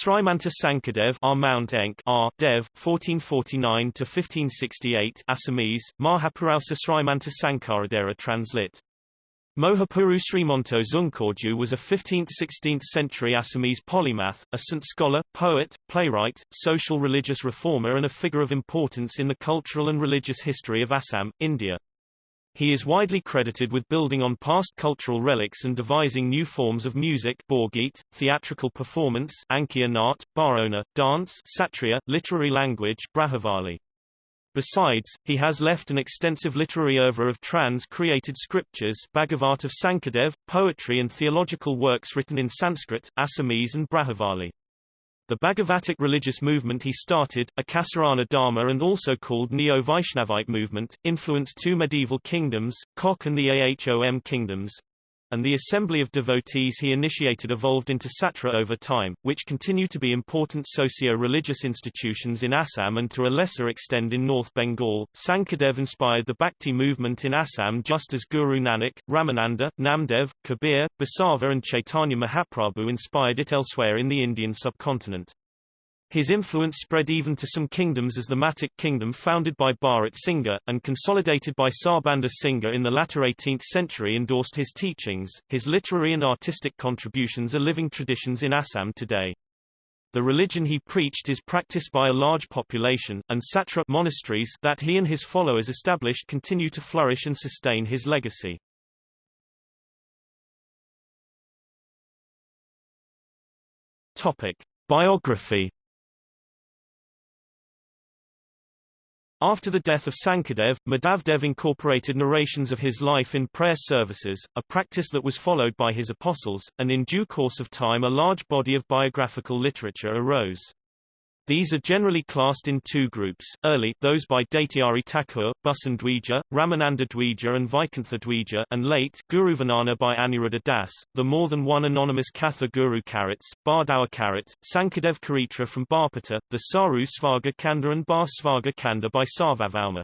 Srimanta Sankadev R. Mount Enk R. Dev 1449 to 1568 Assamese Mahapurusha Srimanta Sankaradeva translit. Mohapuru Srimonto Zungkorju was a 15th–16th century Assamese polymath, a saint scholar, poet, playwright, social religious reformer and a figure of importance in the cultural and religious history of Assam, India. He is widely credited with building on past cultural relics and devising new forms of music Borgit, theatrical performance Ankiya Nat, Barona, dance Satriya, literary language Brajavali. Besides, he has left an extensive literary oeuvre of trans-created scriptures Bhagavat of Sankadev, poetry and theological works written in Sanskrit, Assamese and Brajavali. The Bhagavatic religious movement he started, a Ekasarana Dharma and also called Neo-Vaishnavite movement, influenced two medieval kingdoms, Kok and the Ahom kingdoms, and the assembly of devotees he initiated evolved into Satra over time, which continue to be important socio-religious institutions in Assam and to a lesser extent in North Bengal. Sankadev inspired the Bhakti movement in Assam just as Guru Nanak, Ramananda, Namdev, Kabir, Basava and Chaitanya Mahaprabhu inspired it elsewhere in the Indian subcontinent. His influence spread even to some kingdoms as the Matak kingdom founded by Bharat Singha, and consolidated by Sarbanda Singha in the latter 18th century endorsed his teachings. His literary and artistic contributions are living traditions in Assam today. The religion he preached is practiced by a large population, and satra monasteries that he and his followers established continue to flourish and sustain his legacy. Topic. Biography After the death of Sankadev, Madhavdev incorporated narrations of his life in prayer services, a practice that was followed by his apostles, and in due course of time a large body of biographical literature arose. These are generally classed in two groups, early those by Daityari Thakur, Bhusan Dwija, Ramananda Dwija and Vaikuntha Dwija and late Guruvarnana by Aniruddha Das, the more than one anonymous Katha Guru Karats, Bardawa Karat, Sankadev Karitra from Barpeta, the Saru Svaga Kanda and Bar Svaga Kanda by Sarvabhauma.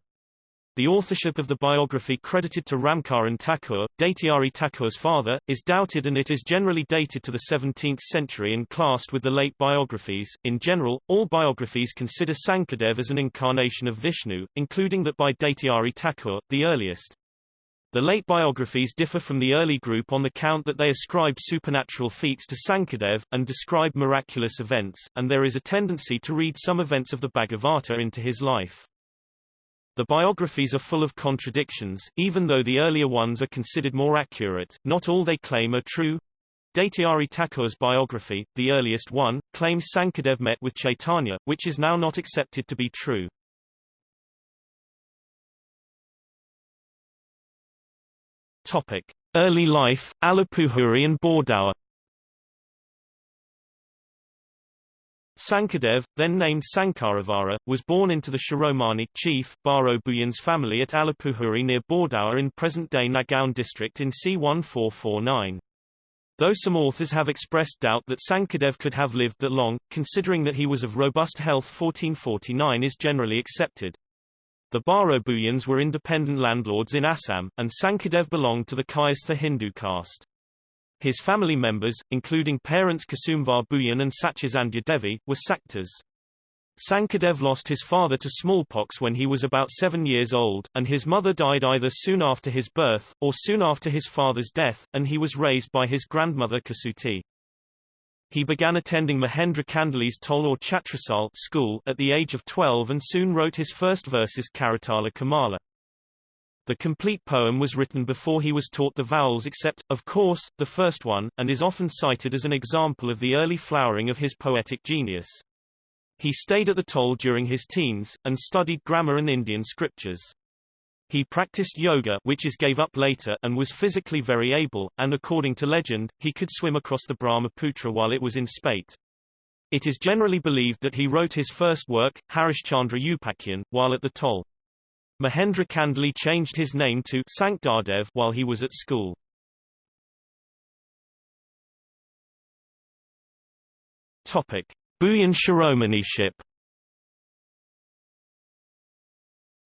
The authorship of the biography credited to Ramkaran Thakur, Daityari Thakur's father, is doubted and it is generally dated to the 17th century and classed with the late biographies. In general, all biographies consider Sankadev as an incarnation of Vishnu, including that by Daityari Thakur, the earliest. The late biographies differ from the early group on the count that they ascribe supernatural feats to Sankadev, and describe miraculous events, and there is a tendency to read some events of the Bhagavata into his life. The biographies are full of contradictions, even though the earlier ones are considered more accurate, not all they claim are true. Daityari Thakur's biography, the earliest one, claims Sankadev met with Chaitanya, which is now not accepted to be true. Topic. Early life, Alapuhuri and Bordawa Sankadev, then named Sankaravara, was born into the Shiromani chief, Baro Buyan's family at Alapuhuri near Bordawa in present-day Nagaon district in C1449. Though some authors have expressed doubt that Sankadev could have lived that long, considering that he was of robust health 1449 is generally accepted. The Baro Buyans were independent landlords in Assam, and Sankadev belonged to the Kayastha Hindu caste. His family members, including parents Kasumvar Buyan and Satyasandhya Devi, were Saktas. Sankadev lost his father to smallpox when he was about seven years old, and his mother died either soon after his birth, or soon after his father's death, and he was raised by his grandmother Kasuti. He began attending Mahendra Kandali's Toll or Chatrasal school at the age of 12 and soon wrote his first verses Karatala Kamala. The complete poem was written before he was taught the vowels except, of course, the first one, and is often cited as an example of the early flowering of his poetic genius. He stayed at the toll during his teens, and studied grammar and Indian scriptures. He practiced yoga which is gave up later and was physically very able, and according to legend, he could swim across the Brahmaputra while it was in spate. It is generally believed that he wrote his first work, Harishchandra Upakyan, while at the toll. Mahendra Kandali changed his name to Sankdardev while he was at school. Topic: Buyan Shiromaniship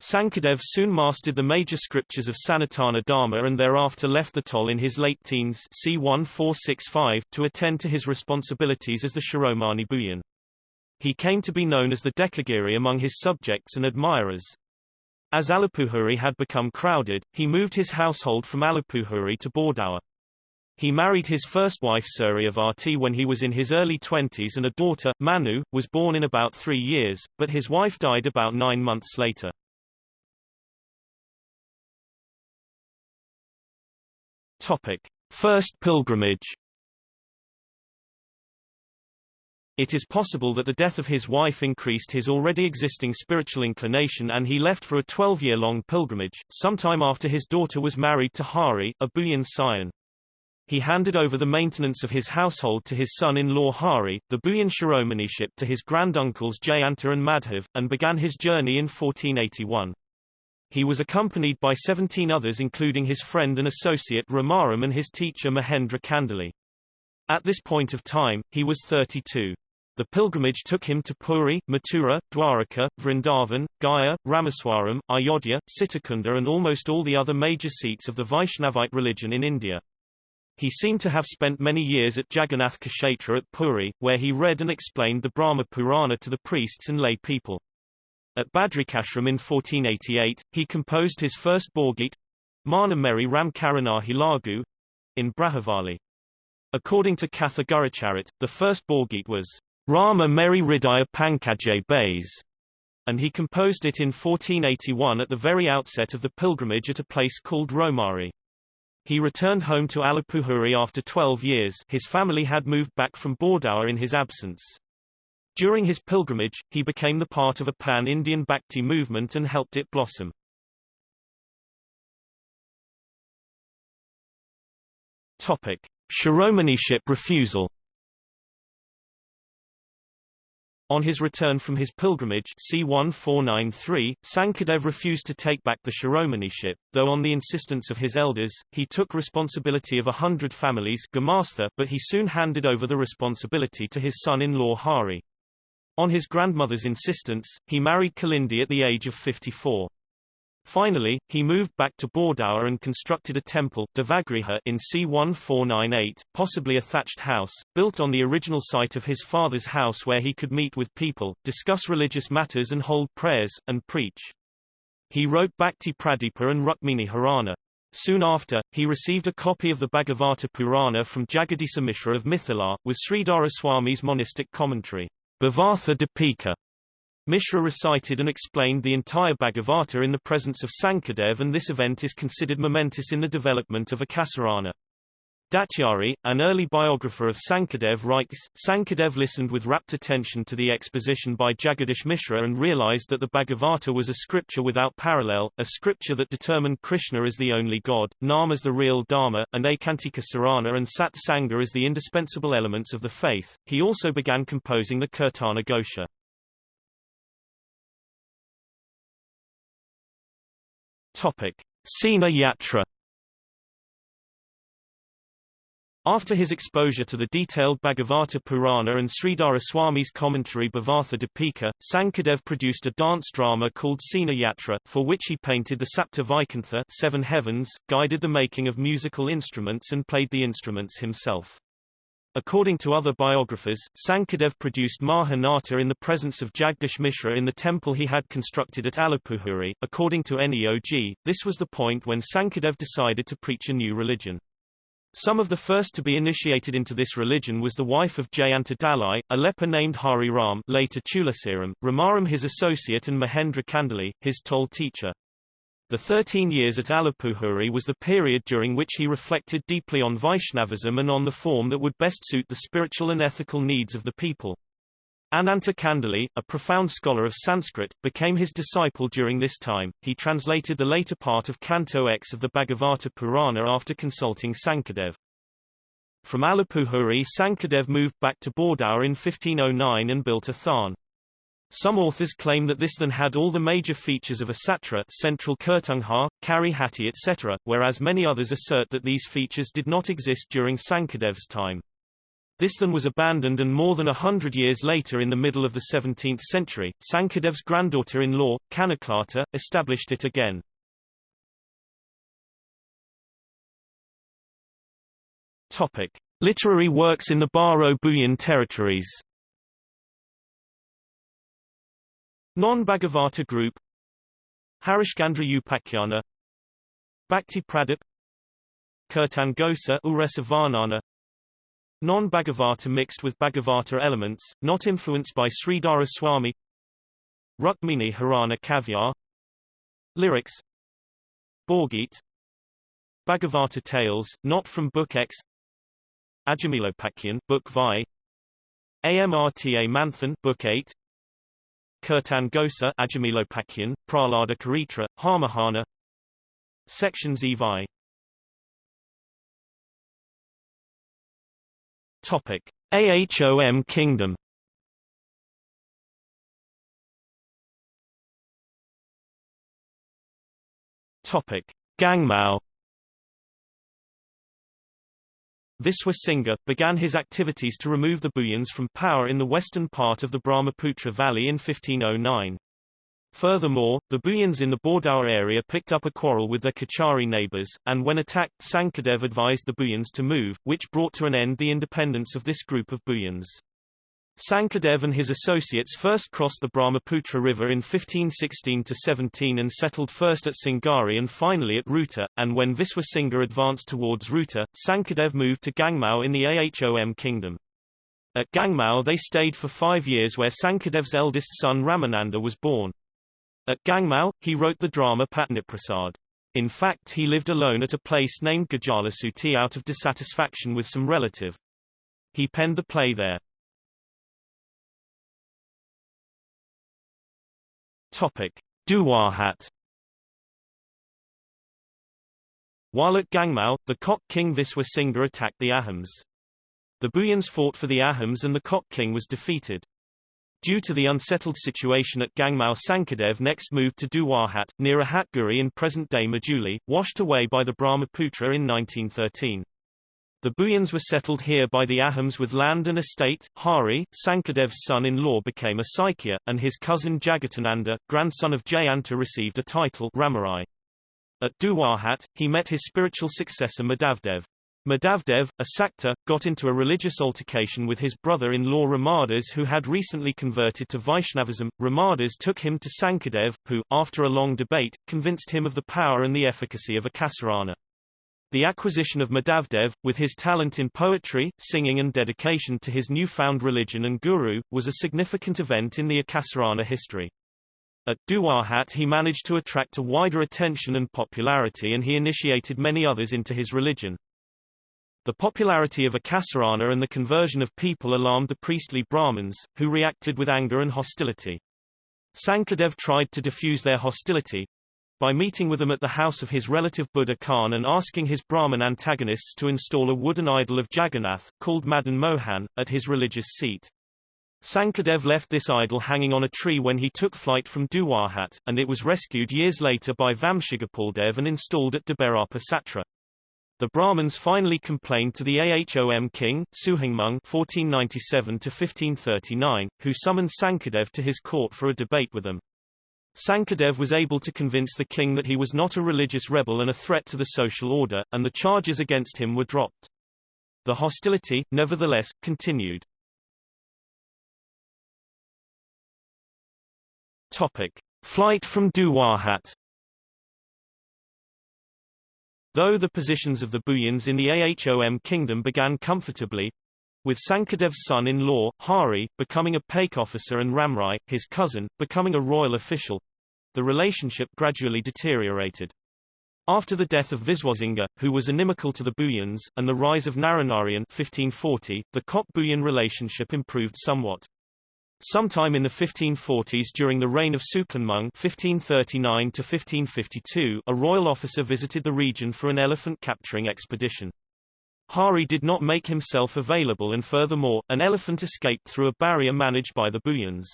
Sankadev soon mastered the major scriptures of Sanatana Dharma and thereafter left the toll in his late teens c. 1465 to attend to his responsibilities as the Shiromani Bhuyan. He came to be known as the Dekagiri among his subjects and admirers. As Alipuhuri had become crowded, he moved his household from Alipuhuri to Bordaur. He married his first wife Suryavati when he was in his early twenties and a daughter, Manu, was born in about three years, but his wife died about nine months later. Topic. First pilgrimage It is possible that the death of his wife increased his already existing spiritual inclination and he left for a 12-year-long pilgrimage, sometime after his daughter was married to Hari, a Bhuyan scion. He handed over the maintenance of his household to his son-in-law Hari, the Bhuyan Shiromaniship to his granduncles Jayanta and Madhav, and began his journey in 1481. He was accompanied by 17 others including his friend and associate Ramaram and his teacher Mahendra Kandali. At this point of time, he was 32. The pilgrimage took him to Puri, Mathura, Dwaraka, Vrindavan, Gaya, Rameswaram, Ayodhya, Sitakunda and almost all the other major seats of the Vaishnavite religion in India. He seemed to have spent many years at Jagannath Kshetra at Puri, where he read and explained the Brahma Purana to the priests and lay people. At Badrikashram in 1488, he composed his first Borgit, Mana Meri Ram Lagu, in Brajavali. According to Katha Guracharit, the first Borgit was Rama Meri Ridaya Pankajay Bays, and he composed it in 1481 at the very outset of the pilgrimage at a place called Romari. He returned home to Alipuhuri after 12 years his family had moved back from Bordaur in his absence. During his pilgrimage, he became the part of a pan-Indian Bhakti movement and helped it blossom. Topic: Shiromaniship refusal. On his return from his pilgrimage C1493, Sankadev refused to take back the Shiromaniship, though on the insistence of his elders, he took responsibility of a hundred families but he soon handed over the responsibility to his son-in-law Hari. On his grandmother's insistence, he married Kalindi at the age of 54. Finally, he moved back to Bordaur and constructed a temple Devagriha in c1498, possibly a thatched house, built on the original site of his father's house where he could meet with people, discuss religious matters and hold prayers, and preach. He wrote Bhakti Pradipa and Rukmini Harana. Soon after, he received a copy of the Bhagavata Purana from Jagadisa Mishra of Mithila, with Sridhara Swami's monistic commentary. Bhavartha Dipika. Mishra recited and explained the entire Bhagavata in the presence of Sankadev and this event is considered momentous in the development of Ekasarana. Daityari, an early biographer of Sankadev writes, Sankadev listened with rapt attention to the exposition by Jagadish Mishra and realized that the Bhagavata was a scripture without parallel, a scripture that determined Krishna as the only god, Nam as the real Dharma, and Ekantika Sarana and Sat Sangha as the indispensable elements of the faith. He also began composing the Kirtana Ghosha. Topic. Sena Yatra After his exposure to the detailed Bhagavata Purana and Sridhara Swami's commentary Bhavartha Dipika, Sankadev produced a dance drama called Sena Yatra, for which he painted the Sapta Vaikuntha seven heavens, guided the making of musical instruments and played the instruments himself. According to other biographers, Sankadev produced Mahanata in the presence of Jagdish Mishra in the temple he had constructed at Alipuhuri. According to NEOG, this was the point when Sankadev decided to preach a new religion. Some of the first to be initiated into this religion was the wife of Jayanta Dalai, a leper named Hari Ram later Tulasiram, Ramaram his associate and Mahendra Kandali, his toll teacher. The 13 years at Alipuhuri was the period during which he reflected deeply on Vaishnavism and on the form that would best suit the spiritual and ethical needs of the people. Ananta Kandali, a profound scholar of Sanskrit, became his disciple during this time. He translated the later part of Canto X of the Bhagavata Purana after consulting Sankadev. From Alipuhuri Sankadev moved back to Bordaur in 1509 and built a tharn. Some authors claim that this then had all the major features of a satra central Kirtanghar, Kari etc., whereas many others assert that these features did not exist during Sankadev's time. This then was abandoned and more than a hundred years later in the middle of the 17th century, Sankadev's granddaughter-in-law, Kanaklata, established it again. Topic. Literary works in the Baro-Buyan territories Non-Bhagavata group. Harishcandra Upakyana Bhakti Pradip. Kirtan Uresa Non-Bhagavata mixed with Bhagavata elements, not influenced by Sridhara Swami. Rukmini Harana Kavyar. Lyrics. Borgit. Bhagavata Tales, not from Book X. Ajamilopakyan, Book Vi Amrta Manthan, Book 8 Kirtan Ghosa Ajamilopakyan, Prahlada Charitra, Harmahana Sections Evi Topic: AHOM Kingdom. Topic: Gangmao. Viswa Singha, began his activities to remove the Buyans from power in the western part of the Brahmaputra Valley in 1509. Furthermore, the Buyans in the Bordaur area picked up a quarrel with their Kachari neighbors, and when attacked Sankadev advised the Buyans to move, which brought to an end the independence of this group of Buyans. Sankadev and his associates first crossed the Brahmaputra River in 1516-17 and settled first at Singari and finally at Ruta, and when Viswa Singha advanced towards Ruta, Sankadev moved to Gangmao in the Ahom kingdom. At Gangmao they stayed for five years where Sankadev's eldest son Ramananda was born. At Gangmao, he wrote the drama Patniprasad. In fact he lived alone at a place named Gajalasuti out of dissatisfaction with some relative. He penned the play there. Topic. Duwahat While at Gangmao, the Kok king Viswa Singha attacked the Ahoms. The Buyans fought for the Ahoms and the Kok king was defeated. Due to the unsettled situation at Gangmao Sankadev next moved to Duwahat, near Ahatguri in present-day Majuli, washed away by the Brahmaputra in 1913. The Buyans were settled here by the Ahoms with land and estate. Hari, Sankadev's son-in-law became a Saikya, and his cousin Jagatananda, grandson of Jayanta received a title Ramarai. At Duwahat, he met his spiritual successor Madhavdev. Madhavdev, a Sakta, got into a religious altercation with his brother-in-law Ramadas who had recently converted to Vaishnavism. Ramadas took him to Sankadev, who, after a long debate, convinced him of the power and the efficacy of Ekasarana. The acquisition of Madhavdev, with his talent in poetry, singing and dedication to his newfound religion and guru, was a significant event in the Ekasarana history. At Duwahat he managed to attract a wider attention and popularity and he initiated many others into his religion. The popularity of Ekasarana and the conversion of people alarmed the priestly Brahmins, who reacted with anger and hostility. Sankadev tried to diffuse their hostility by meeting with them at the house of his relative Buddha Khan and asking his Brahmin antagonists to install a wooden idol of Jagannath, called Madan Mohan, at his religious seat. Sankadev left this idol hanging on a tree when he took flight from Duwahat, and it was rescued years later by Vamshigopaldev and installed at Debarapa Satra. The Brahmins finally complained to the Ahom king, Suhengmung (1497–1539), who summoned Sankadev to his court for a debate with them. Sankadev was able to convince the king that he was not a religious rebel and a threat to the social order, and the charges against him were dropped. The hostility, nevertheless, continued. Topic. Flight from Duwahat Though the positions of the Buyans in the Ahom kingdom began comfortably, with Sankadev's son-in-law, Hari, becoming a Paik officer and Ramrai, his cousin, becoming a royal official, the relationship gradually deteriorated. After the death of Viswasingha, who was inimical to the Buyans, and the rise of Naranarayan 1540, the Kok-Buyan relationship improved somewhat. Sometime in the 1540s during the reign of Suklanmung (1539–1552), a royal officer visited the region for an elephant capturing expedition. Hari did not make himself available and furthermore, an elephant escaped through a barrier managed by the Buyans.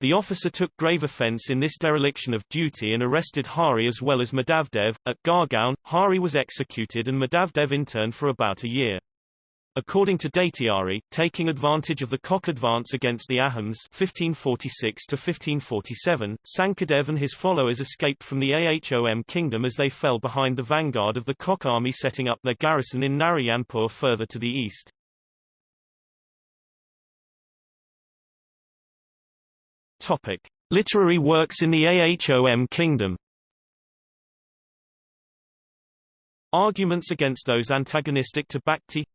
The officer took grave offense in this dereliction of duty and arrested Hari as well as Madhavdev. At Gargaon, Hari was executed and Madhavdev interned for about a year. According to Daityari, taking advantage of the Koch advance against the Ahoms 1546 1547, Sankadev and his followers escaped from the Ahom kingdom as they fell behind the vanguard of the Koch army setting up their garrison in Narayanpur further to the east. Topic. Literary works in the Ahom kingdom Arguments against those antagonistic to Bhakti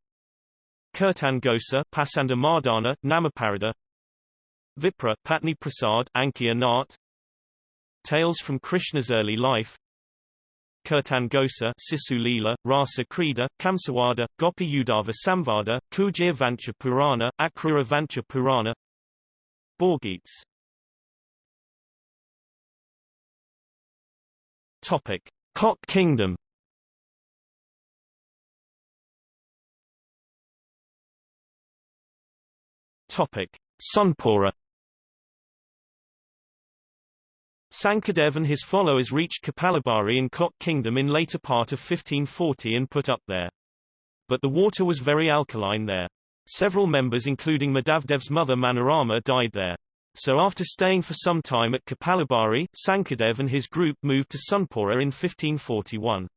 Kirtan Ghosa, Pasanda Mardana, Namaparada Vipra, Patni Prasad, Ankiya Nat Tales from Krishna's early life. Kirtan Ghosa, Sisu Leela, Rasa Krida, Kamsawada, Gopi Udava Samvada, Kujir Vancha Purana, Akrura Vancha Purana. Borgeets Topic. Kok Kingdom Topic: Sonpura Sankadev and his followers reached Kapalabhari in Kok Kingdom in later part of 1540 and put up there. But the water was very alkaline there. Several members including Madhavdev's mother Manorama died there. So after staying for some time at Kapalabhari, Sankadev and his group moved to Sonpura in 1541.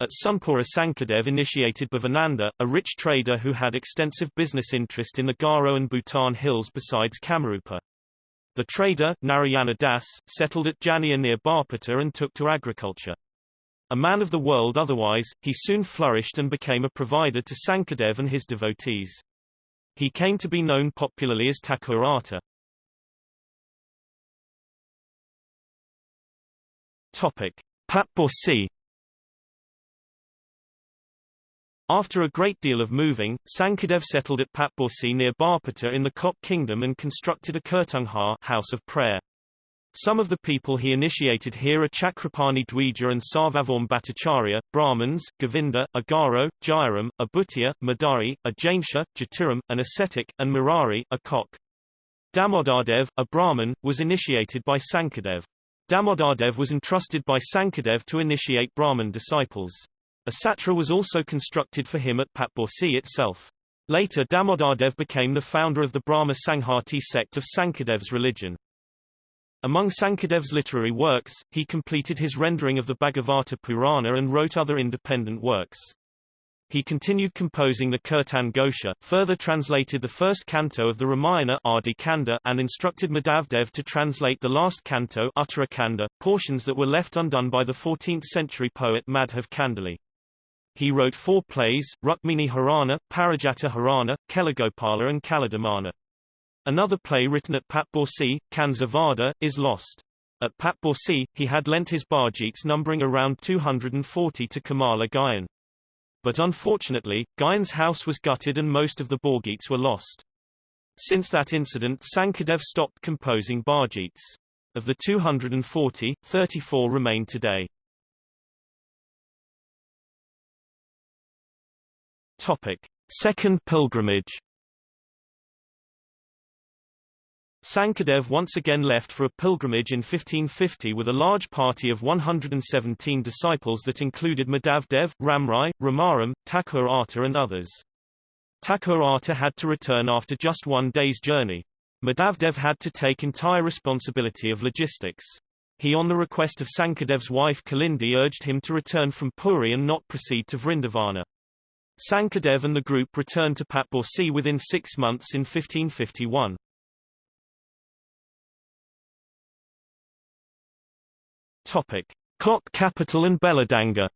At Sonpura Sankadev initiated Bhavananda, a rich trader who had extensive business interest in the Garo and Bhutan hills besides Kamarupa. The trader, Narayana Das, settled at Jania near Barpeta and took to agriculture. A man of the world otherwise, he soon flourished and became a provider to Sankadev and his devotees. He came to be known popularly as Thakurata. Topic. Patborsi After a great deal of moving, Sankadev settled at Patborsi near Barpeta in the Kok kingdom and constructed a Kirtanghar house of prayer. Some of the people he initiated here are Chakrapani Dwija and Sarvabhauma Bhattacharya, Brahmins, Govinda, Agaro, Jairam, a Bhutia, Madari, a Jainsha, Jatiram, an ascetic, and Murari, a Kok. Damodardev, a Brahmin, was initiated by Sankadev. Damodardev was entrusted by Sankadev to initiate Brahmin disciples. A satra was also constructed for him at Patborsi itself. Later Damodardev became the founder of the Brahma Sanghati sect of Sankadev's religion. Among Sankadev's literary works, he completed his rendering of the Bhagavata Purana and wrote other independent works. He continued composing the Kirtan Gosha, further translated the first canto of the Ramayana Kanda, and instructed Madhavdev to translate the last canto Uttarakanda, portions that were left undone by the 14th-century poet Madhav Kandali. He wrote four plays, Rukmini Harana, Parijata Harana, Kelagopala and Kaladamana. Another play written at Patborsi, Kanzavada, is lost. At Patborsi, he had lent his Borgeets numbering around 240 to Kamala Gayan. But unfortunately, Gayan's house was gutted and most of the Borgeets were lost. Since that incident Sankadev stopped composing Borgeets. Of the 240, 34 remain today. Topic: Second pilgrimage. Sankadev once again left for a pilgrimage in 1550 with a large party of 117 disciples that included Madhavdev, Ramrai, Ramaram, Thakur Arta and others. Thakur Arta had to return after just one day's journey. Madhavdev had to take entire responsibility of logistics. He on the request of Sankadev's wife Kalindi urged him to return from Puri and not proceed to Vrindavana. Sankadev and the group returned to Patborsi within six months in 1551. Topic. Kok capital and Beladanga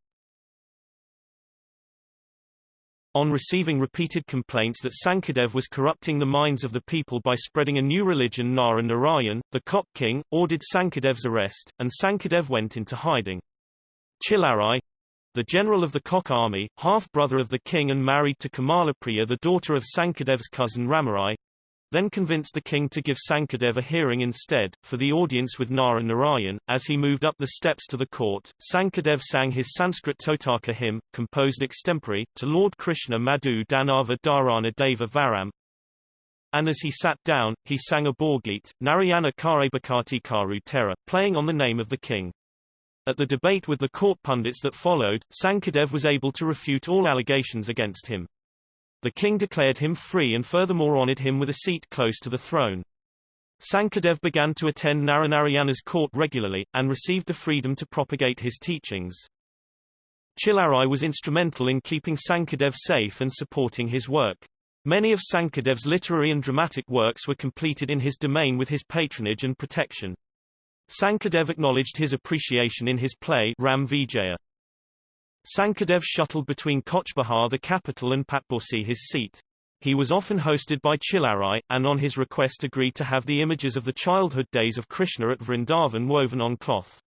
On receiving repeated complaints that Sankadev was corrupting the minds of the people by spreading a new religion Nara Narayan, the Kok king, ordered Sankadev's arrest, and Sankadev went into hiding. Chilarai, the general of the Kok army, half-brother of the king and married to Kamalapriya the daughter of Sankadev's cousin Ramarai, then convinced the king to give Sankadev a hearing instead, for the audience with Nara Narayan. As he moved up the steps to the court, Sankadev sang his Sanskrit Totaka hymn, composed extempore, to Lord Krishna Madhu Danava Dharana Deva Varam. And as he sat down, he sang a Borgeet, Narayana Kare Bhakati Karu Tera, playing on the name of the king. At the debate with the court pundits that followed, Sankadev was able to refute all allegations against him. The king declared him free and furthermore honored him with a seat close to the throne. Sankadev began to attend Naranarayana's court regularly, and received the freedom to propagate his teachings. Chilarai was instrumental in keeping Sankadev safe and supporting his work. Many of Sankadev's literary and dramatic works were completed in his domain with his patronage and protection. Sankadev acknowledged his appreciation in his play Ram Vijaya. Sankadev shuttled between Cooch Behar the capital and Patborsi his seat. He was often hosted by Chilarai, and on his request agreed to have the images of the childhood days of Krishna at Vrindavan woven on cloth.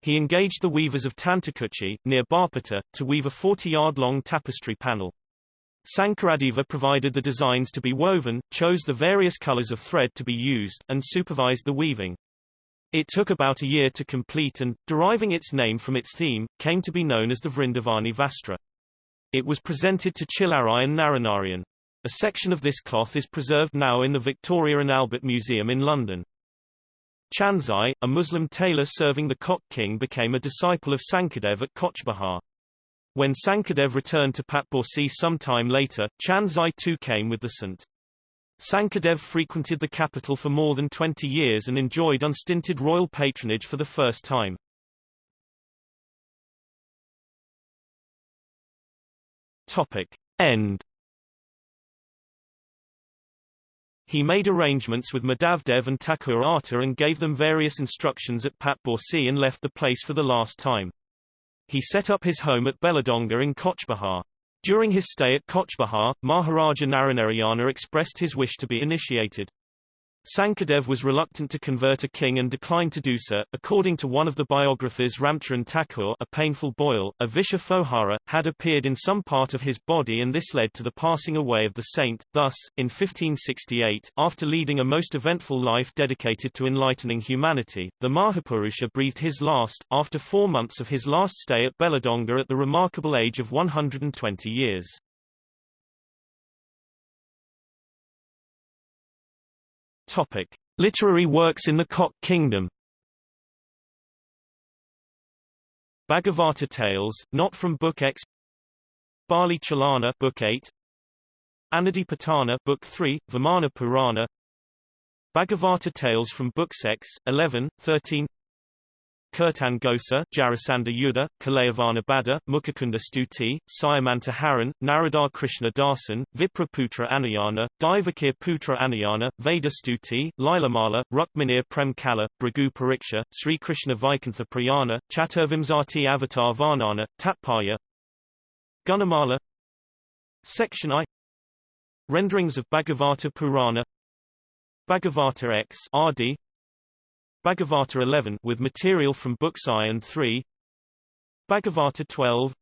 He engaged the weavers of Tantakuchi, near Barpeta, to weave a 40-yard-long tapestry panel. Sankaradeva provided the designs to be woven, chose the various colors of thread to be used, and supervised the weaving. It took about a year to complete and, deriving its name from its theme, came to be known as the Vrindavani Vastra. It was presented to Chilarai and Naranarayan. A section of this cloth is preserved now in the Victoria and Albert Museum in London. Chanzai, a Muslim tailor serving the Koch king became a disciple of Sankadev at Cooch Behar. When Sankadev returned to Patborsi some time later, Chanzai too came with the Sant. Sankadev frequented the capital for more than 20 years and enjoyed unstinted royal patronage for the first time. Topic. End He made arrangements with Madhavdev and Thakur Atta and gave them various instructions at Patborsi and left the place for the last time. He set up his home at Beladonga in Cooch Behar. During his stay at Cooch Behar, Maharaja Naranarayana expressed his wish to be initiated. Sankadev was reluctant to convert a king and declined to do so. According to one of the biographers Ramcharan Thakur, a painful boil, a Visha Fohara, had appeared in some part of his body and this led to the passing away of the saint. Thus, in 1568, after leading a most eventful life dedicated to enlightening humanity, the Mahapurusha breathed his last, after four months of his last stay at Beladonga at the remarkable age of 120 years. Topic: Literary works in the Koch Kingdom. Bhagavata Tales, not from Book X. Bali Chalana, Book 8. Anadipatana, Book 3, Vamana Purana. Bhagavata Tales from Book 6, 11, 13. Kirtan Gosa, Jarasandha Yuddha, Kalayavana Bada, Mukhakunda Stuti, Sayamanta Haran, Naradar Krishna Dasan, Vipraputra Anayana, Divakir Putra Anayana, Veda Stuti, Lilamala, Rukminir Prem Kala, Bhrigu Pariksha, Sri Krishna Vaikantha Prayana, Chaturvimsati Avatar Varnana, Tatpaya Gunamala. Section I. Renderings of Bhagavata Purana. Bhagavata X RD Bhagavata 11 with material from books I and 3 Bhagavata 12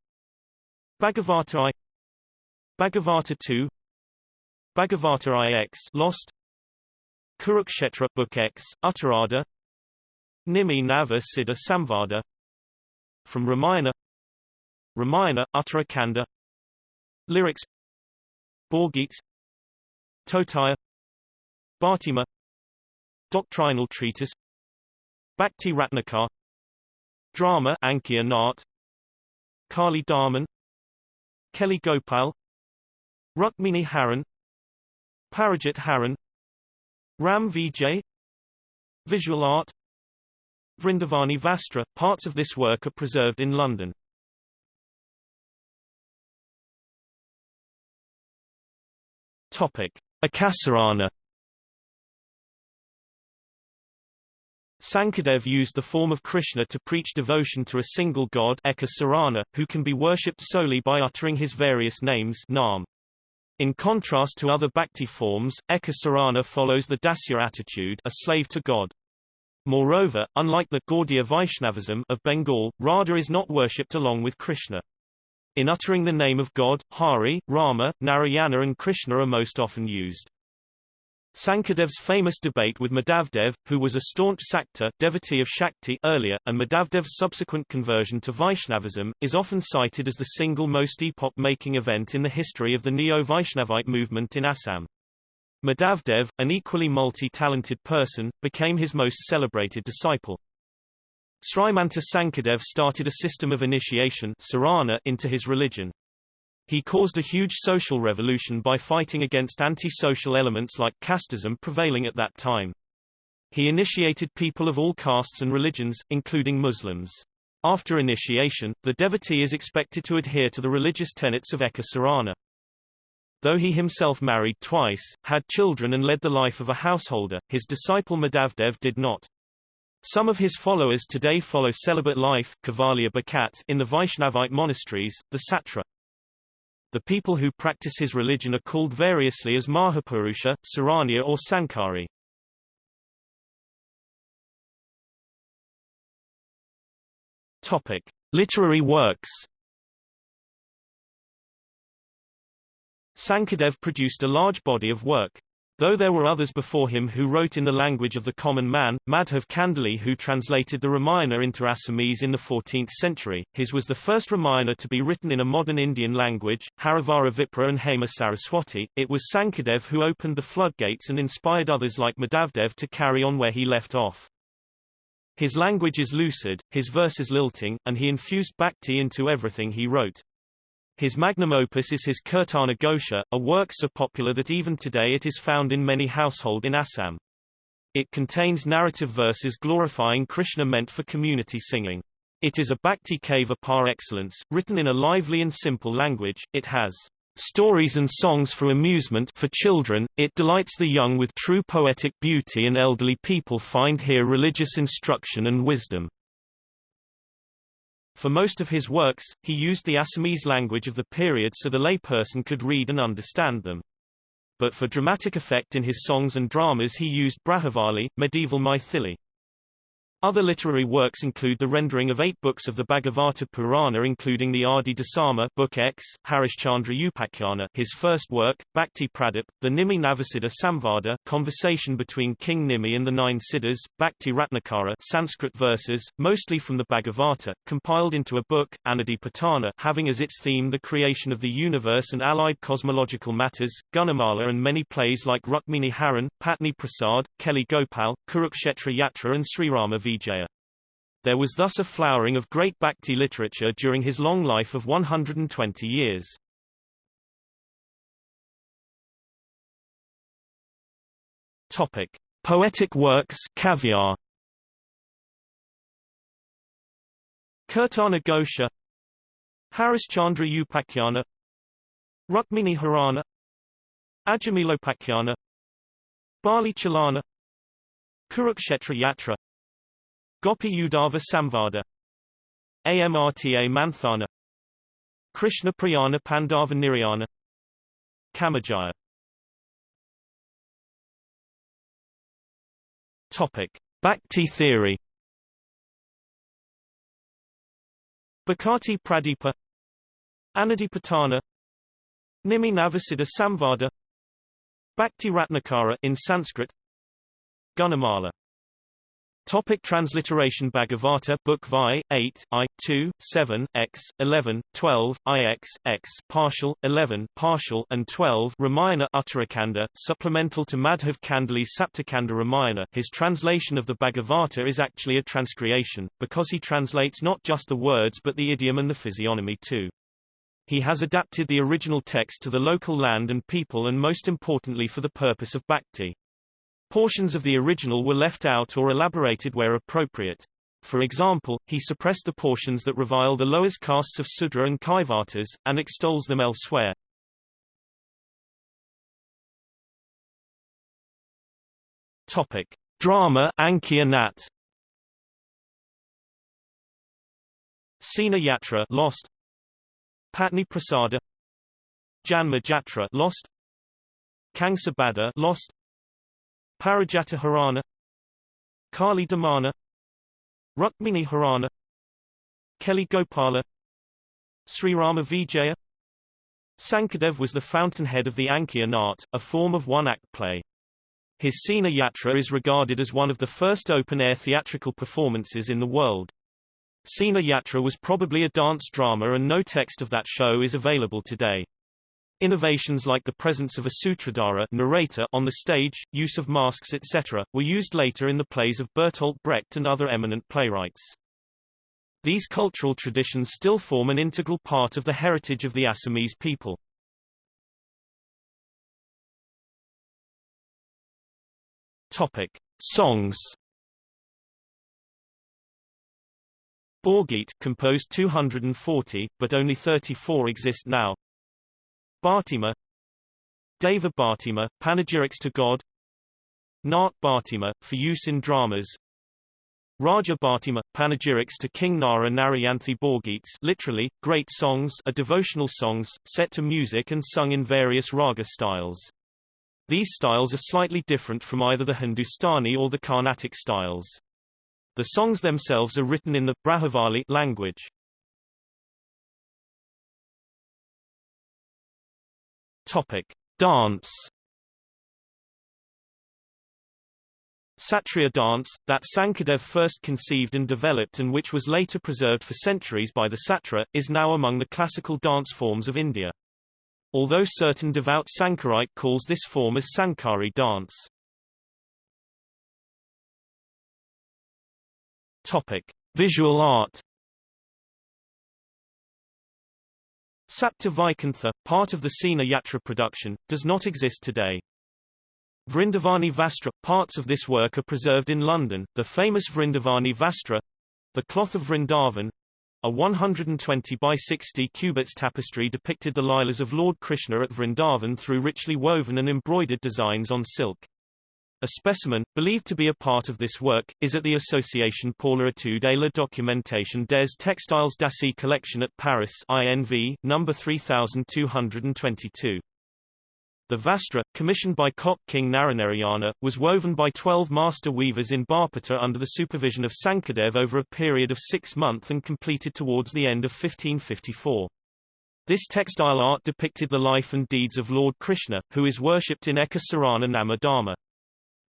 Bhagavata I. Bhagavata 2 Bhagavata IX Lost. Kurukshetra Book X Uttarada Nimi Nava Siddha Samvada. From Ramayana. Ramayana Uttarakanda Lyrics. Borgit Totaya Bhartima. Doctrinal treatise Bhakti Ratnakar. Drama Ankiya Nat Kali Darman Keli Gopal. Rukmini Haran. Parajit Haran. Ram Vijay. Visual art. Vrindavani Vastra. Parts of this work are preserved in London. Topic: Ekasarana Sankadev used the form of Krishna to preach devotion to a single god Eka who can be worshipped solely by uttering his various names Nam. In contrast to other bhakti forms, Eka Sarana follows the Dasya attitude a slave to God. Moreover, unlike the Gaudiya Vaishnavism of Bengal, Radha is not worshipped along with Krishna. In uttering the name of God, Hari, Rama, Narayana and Krishna are most often used. Sankadev's famous debate with Madhavdev, who was a staunch Sakta devotee of Shakti earlier, and Madhavdev's subsequent conversion to Vaishnavism, is often cited as the single most epoch-making event in the history of the Neo-Vaishnavite movement in Assam. Madhavdev, an equally multi-talented person, became his most celebrated disciple. Srimanta Sankadev started a system of initiation into his religion. He caused a huge social revolution by fighting against anti-social elements like casteism prevailing at that time. He initiated people of all castes and religions, including Muslims. After initiation, the devotee is expected to adhere to the religious tenets of Eka Sarana. Though he himself married twice, had children and led the life of a householder, his disciple Madhavdev did not. Some of his followers today follow celibate life Kavalia Bakat in the Vaishnavite monasteries, the Satra. The people who practice his religion are called variously as Mahapurusha, Saranya or Sankari. Topic: Literary works. Sankadev produced a large body of work. Though there were others before him who wrote in the language of the common man, Madhav Kandali who translated the Ramayana into Assamese in the 14th century, his was the first Ramayana to be written in a modern Indian language, Harivara Vipra and Hema Saraswati. It was Sankadev who opened the floodgates and inspired others like Madhavdev to carry on where he left off. His language is lucid, his verse is lilting, and he infused bhakti into everything he wrote. His magnum opus is his Kirtana Ghosha, a work so popular that even today it is found in many household in Assam. It contains narrative verses glorifying Krishna meant for community singing. It is a bhakti kava par excellence, written in a lively and simple language. It has stories and songs for amusement for children, it delights the young with true poetic beauty and elderly people find here religious instruction and wisdom. For most of his works, he used the Assamese language of the period so the layperson could read and understand them. But for dramatic effect in his songs and dramas he used Brajavali, medieval Maithili. Other literary works include the rendering of eight books of the Bhagavata Purana including the Adi Dasama Book X, Harishchandra Upakhyana his first work, Bhakti Pradip, the Nimi Navasiddha Samvada conversation between King Nimi and the Nine Siddhas, Bhakti Ratnakara Sanskrit verses, mostly from the Bhagavata, compiled into a book, Anadipatana having as its theme the creation of the universe and allied cosmological matters, Gunamala and many plays like Rukmini Haran, Patni Prasad, Keli Gopal, Kurukshetra Yatra and Srirama Vijaya. There was thus a flowering of great Bhakti literature during his long life of 120 years. Topic: Poetic works, caviar. Kirtana Ghosha, Harishchandra Upakhyana, Rukmini Harana, Ajamilopakyana, Bali Chalana, Kurukshetra Yatra, Gopi Udava Samvada. Amrta Manthana. Krishna Prayana Pandava Nirayana. Kamajaya. Topic. Bhakti theory. Bhakti Pradipa. Anadipatana Nimi Navasiddha Samvada. Bhakti Ratnakara in Sanskrit. Gunamala Topic transliteration Bhagavata Book Vi, 8, I, 2, 7, X, 11, 12, IX, X, partial, 11, partial, and 12 Ramayana Uttarakanda, supplemental to Madhav Kandali's Saptakanda Ramayana his translation of the Bhagavata is actually a transcreation, because he translates not just the words but the idiom and the physiognomy too. He has adapted the original text to the local land and people and most importantly for the purpose of bhakti. Portions of the original were left out or elaborated where appropriate. For example, he suppressed the portions that revile the lowest castes of Sudra and Kaivatas, and extols them elsewhere. Topic. Drama Ankiya Nat Sina Yatra Lost Patni Prasada Janma Jatra Lost Kangsa Bada Lost Parijata Harana Kali Damana Rukmini Harana Keli Gopala Sri Rama Vijaya Sankadev was the fountainhead of the Ankiya art, a form of one-act play. His Sina Yatra is regarded as one of the first open-air theatrical performances in the world. Sina Yatra was probably a dance drama and no text of that show is available today. Innovations like the presence of a sutradhara narrator on the stage, use of masks etc., were used later in the plays of Bertolt Brecht and other eminent playwrights. These cultural traditions still form an integral part of the heritage of the Assamese people. Topic: Songs. Borgit composed 240, but only 34 exist now. Bhartima Deva Bhartima, panegyrics to God Nart Bhartima, for use in dramas Raja Bhartima, panegyrics to King Nara Narayanthi Borgits literally, great songs are devotional songs, set to music and sung in various raga styles. These styles are slightly different from either the Hindustani or the Carnatic styles. The songs themselves are written in the Brajavali language. Topic: Dance. Sattriya dance, that Sankaradeva first conceived and developed and which was later preserved for centuries by the Satra, is now among the classical dance forms of India although certain devout Sankarite calls this form as Sankari dance. Topic: Visual art. Sapta part of the Chihna Yatra production, does not exist today. Vrindavani Vastra, parts of this work are preserved in London, the famous Vrindavani Vastra, the cloth of Vrindavan, a 120 by 60 cubits tapestry depicted the Lilas of Lord Krishna at Vrindavan through richly woven and embroidered designs on silk. A specimen, believed to be a part of this work, is at the Association pour l'étude et la documentation des textiles d'Asie collection at Paris INV, number 3222. The Vastra, commissioned by Koch King Naranarayana, was woven by 12 master weavers in Barpeta under the supervision of Sankaradeva over a period of six months and completed towards the end of 1554. This textile art depicted the life and deeds of Lord Krishna, who is worshipped in Eka Sarana Namadharma.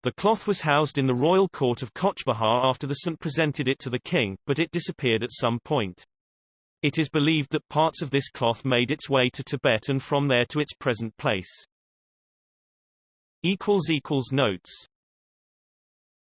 The cloth was housed in the royal court of Cooch Behar after the St presented it to the king, but it disappeared at some point. It is believed that parts of this cloth made its way to Tibet and from there to its present place. Notes